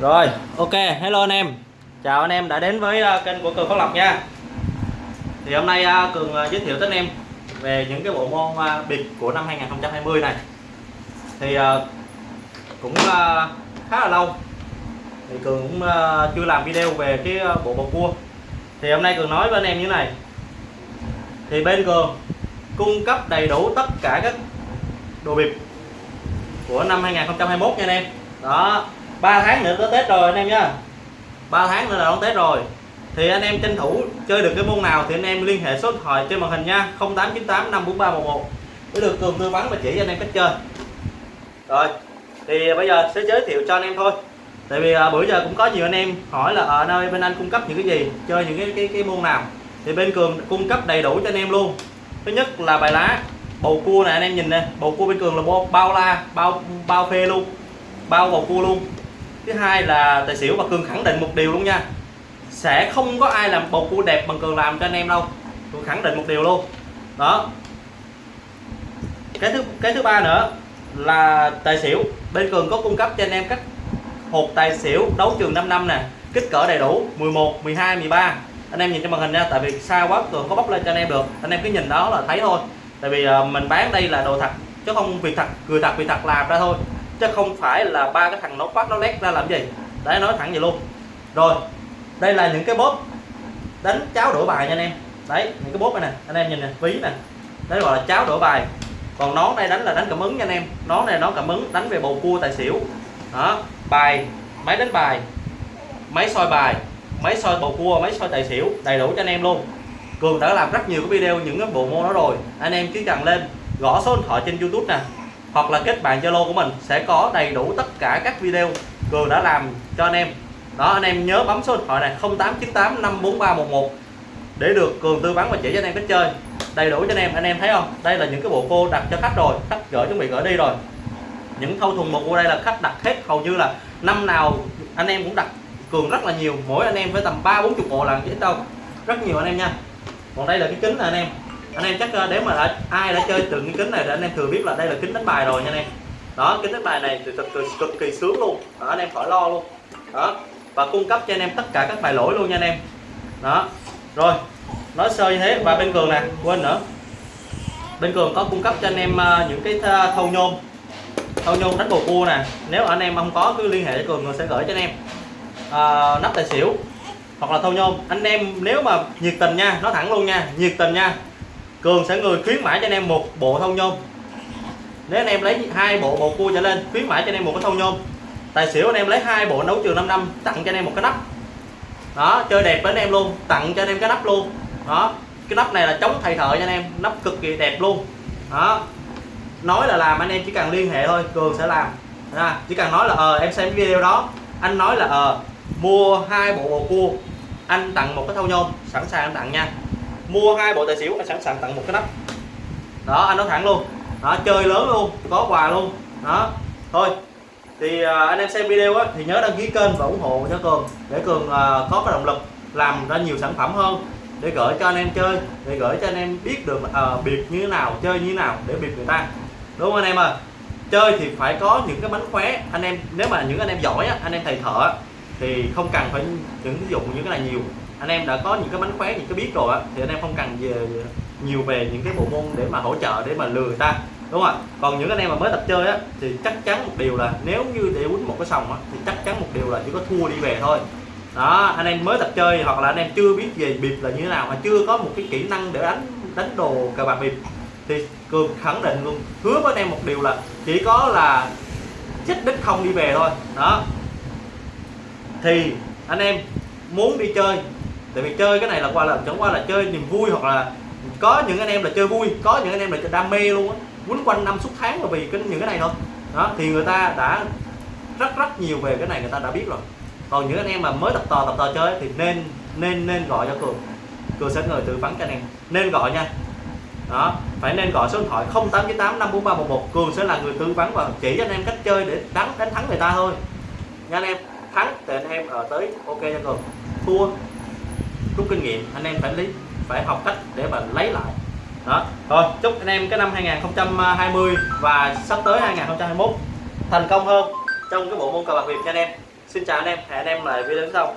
Rồi, ok, hello anh em. Chào anh em đã đến với uh, kênh của Cường Phát Lộc nha. Thì hôm nay uh, Cường uh, giới thiệu tới anh em về những cái bộ môn biệt của năm 2020 này. Thì cũng khá là lâu. Thì Cường cũng chưa làm video về cái bộ bầu cua. Thì hôm nay Cường nói với anh em như này. Thì bên Cường cung cấp đầy đủ tất cả các đồ bịp của năm 2021 nha anh em. Đó 3 tháng nữa tới Tết rồi anh em nhá. 3 tháng nữa là đón Tết rồi. Thì anh em tranh thủ chơi được cái môn nào thì anh em liên hệ số điện thoại trên màn hình nha. 0898 54311 để được cường tư vấn và chỉ cho anh em cách chơi. Rồi thì bây giờ sẽ giới thiệu cho anh em thôi. Tại vì à, bữa giờ cũng có nhiều anh em hỏi là ở nơi bên anh cung cấp những cái gì? Chơi những cái cái, cái môn nào? Thì bên cường cung cấp đầy đủ cho anh em luôn. Thứ nhất là bài lá bầu cua này anh em nhìn nè. Bầu cua bên cường là bao, bao la bao bao phê luôn. Bao bầu cua luôn thứ hai là tài xỉu và cường khẳng định một điều luôn nha. Sẽ không có ai làm bầu cua đẹp bằng cường làm cho anh em đâu. Cường khẳng định một điều luôn. Đó. Cái thứ cái thứ ba nữa là tài xỉu. Bên cường có cung cấp cho anh em cách hộp tài xỉu đấu trường 5 năm nè. Kích cỡ đầy đủ 11 12 13 anh em nhìn trên màn hình nha, tại vì xa quá, cường có bóc lên cho anh em được. Anh em cứ nhìn đó là thấy thôi. Tại vì ờ, mình bán đây là đồ thật, chứ không việc thật, cười thật việc thật làm ra thôi chứ không phải là ba cái thằng nó phát nó lét ra làm gì. Đấy nói thẳng vậy luôn. Rồi, đây là những cái bóp đánh cháo đổi bài nha anh em. Đấy, những cái bóp này nè, anh em nhìn nè, ví nè. Đấy gọi là cháo đổi bài. Còn nón đây đánh là đánh cảm ứng nha anh em. Nón này nó cảm ứng, đánh về bầu cua tài xỉu. Đó, bài, máy đánh bài, máy soi bài, máy soi bầu cua, máy soi tài xỉu, đầy đủ cho anh em luôn. Cường đã làm rất nhiều cái video những cái bộ môn đó rồi. Anh em chỉ cần lên, gõ số điện thoại trên youtube nè hoặc là kết bạn zalo của mình sẽ có đầy đủ tất cả các video cường đã làm cho anh em. Đó, anh em nhớ bấm số điện thoại này 0898 54311 để được cường tư vấn và chỉ cho anh em cách chơi. Đầy đủ cho anh em. Anh em thấy không? Đây là những cái bộ cô đặt cho khách rồi, khách gửi chuẩn bị gửi đi rồi. Những thâu thùng một cô đây là khách đặt hết, hầu như là năm nào anh em cũng đặt. Cường rất là nhiều, mỗi anh em phải tầm ba bốn chục bộ là chứ đâu rất nhiều anh em nha. Còn đây là cái kính này anh em anh em chắc ờ, nếu mà đã, ai đã chơi từng cái kính này thì anh em thừa biết là đây là kính đánh bài rồi nha anh em. Đó kính đánh bài này thì cực, cực, cực kỳ sướng luôn. Đó, anh em khỏi lo luôn. Đó và cung cấp cho anh em tất cả các bài lỗi luôn nha anh em. Đó rồi nói sơ như thế và bên cường nè quên nữa. Bên cường có cung cấp cho anh em ờ, những cái ờ, thâu nhôm. Thâu nhôm đánh bầu cua nè. Nếu anh em không có cứ liên hệ với cường cường sẽ gửi cho anh em. À, nắp tài xỉu hoặc là thâu nhôm. Anh em nếu mà nhiệt tình nha nói thẳng luôn nha nhiệt tình nha cường sẽ người khuyến mãi cho anh em một bộ thâu nhôm. Nếu anh em lấy hai bộ bầu cua trở lên khuyến mãi cho anh em một cái thâu nhôm. Tài xỉu anh em lấy hai bộ nấu trường 5 năm tặng cho anh em một cái nắp. Đó chơi đẹp với anh em luôn tặng cho anh em cái nắp luôn. Đó cái nắp này là chống thầy thợ cho anh em nắp cực kỳ đẹp luôn. Đó nói là làm anh em chỉ cần liên hệ thôi cường sẽ làm. À, chỉ cần nói là ờ em xem video đó anh nói là ờ mua hai bộ bầu cua anh tặng một cái thau nhôm sẵn sàng anh tặng nha mua hai bộ tài xỉu anh sẵn sàng tặng một cái nắp. Đó anh nói thẳng luôn. Đó chơi lớn luôn có quà luôn. Đó thôi. Thì uh, anh em xem video á, thì nhớ đăng ký kênh và ủng hộ cho cường để cường uh, có cái động lực làm ra nhiều sản phẩm hơn để gửi cho anh em chơi để gửi cho anh em biết được uh, biệt như thế nào chơi như thế nào để biệt người ta. Đúng không anh em à? Chơi thì phải có những cái bánh khóe. Anh em nếu mà những anh em giỏi á, anh em thầy thợ thì không cần phải những dụng những cái này nhiều anh em đã có những cái bánh khóe những cái biết rồi á, thì anh em không cần về nhiều về những cái bộ môn để mà hỗ trợ, để mà lừa người ta, đúng không ạ? Còn những anh em mà mới tập chơi á, thì chắc chắn một điều là nếu như để quýnh một cái sòng á, thì chắc chắn một điều là chỉ có thua đi về thôi. Đó, anh em mới tập chơi hoặc là anh em chưa biết về bịp là như thế nào mà chưa có một cái kỹ năng để đánh đánh đồ cờ bạc bịp, thì cường khẳng định luôn, hứa với anh em một điều là chỉ có là chết đích không đi về thôi. Đó. Thì anh em muốn đi chơi tại vì chơi cái này là qua là, chẳng qua là chơi niềm vui hoặc là có những anh em là chơi vui, có những anh em là chơi đam mê luôn á. Quấn quanh năm suốt tháng là vì cái những cái này thôi. Đó, thì người ta đã rất rất nhiều về cái này người ta đã biết rồi. Còn những anh em mà mới tập tò tập tò chơi thì nên nên nên gọi cho cường. Cường sẽ người tư vấn cho anh em. Nên gọi nha. Đó, phải nên gọi số điện thoại 0898 54311 cường sẽ là người tư vấn và chỉ cho anh em cách chơi để đánh đánh thắng người ta thôi. Nha anh em, thắng thì anh em ở tới, ok cho cường. Thua rút kinh nghiệm, anh em phải lý, phải học cách để mà lấy lại. Đó, thôi, chúc anh em cái năm 2020 và sắp tới 2021 thành công hơn trong cái bộ môn cờ bạc Việt nha anh em. Xin chào anh em, hẹn anh em lại video sau